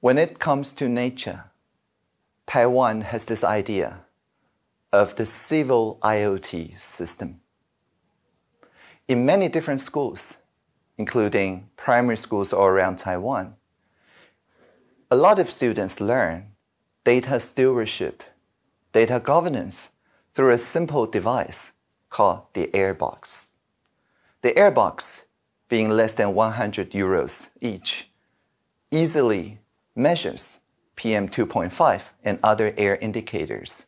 When it comes to nature, Taiwan has this idea of the civil IoT system. In many different schools, including primary schools all around Taiwan, a lot of students learn data stewardship, data governance through a simple device called the Airbox. The Airbox, being less than 100 euros each, easily measures PM2.5 and other air indicators.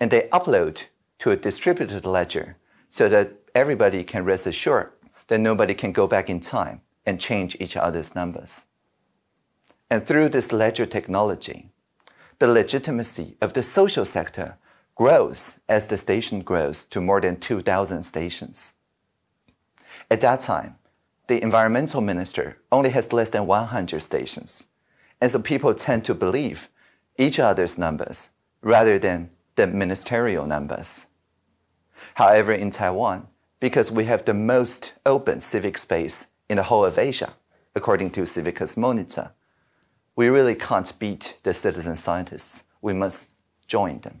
And they upload to a distributed ledger so that everybody can rest assured that nobody can go back in time and change each other's numbers. And through this ledger technology, the legitimacy of the social sector grows as the station grows to more than 2,000 stations. At that time, the environmental minister only has less than 100 stations. And so people tend to believe each other's numbers rather than the ministerial numbers. However, in Taiwan, because we have the most open civic space in the whole of Asia, according to Civicus Monitor, we really can't beat the citizen scientists. We must join them.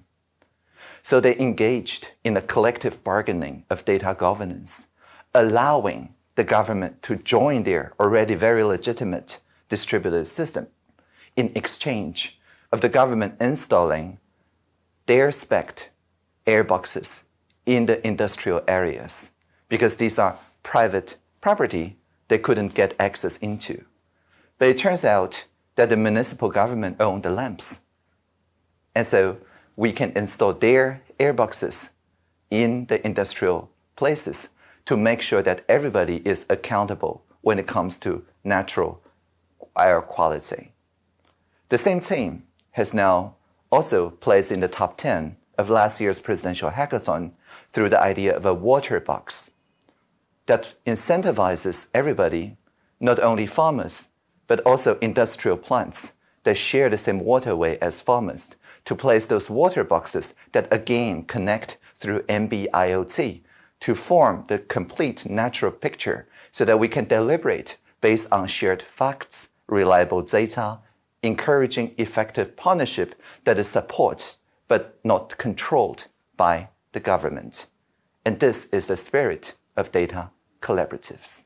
So they engaged in a collective bargaining of data governance, allowing the government to join their already very legitimate distributed system in exchange of the government installing their spec airboxes in the industrial areas because these are private property they couldn't get access into. But it turns out that the municipal government owned the lamps. And so we can install their airboxes in the industrial places to make sure that everybody is accountable when it comes to natural air quality. The same team has now also placed in the top 10 of last year's presidential hackathon through the idea of a water box that incentivizes everybody, not only farmers, but also industrial plants that share the same waterway as farmers to place those water boxes that again connect through NB-IoT to form the complete natural picture so that we can deliberate based on shared facts, reliable data, encouraging effective partnership that is supported but not controlled by the government. And this is the spirit of data collaboratives.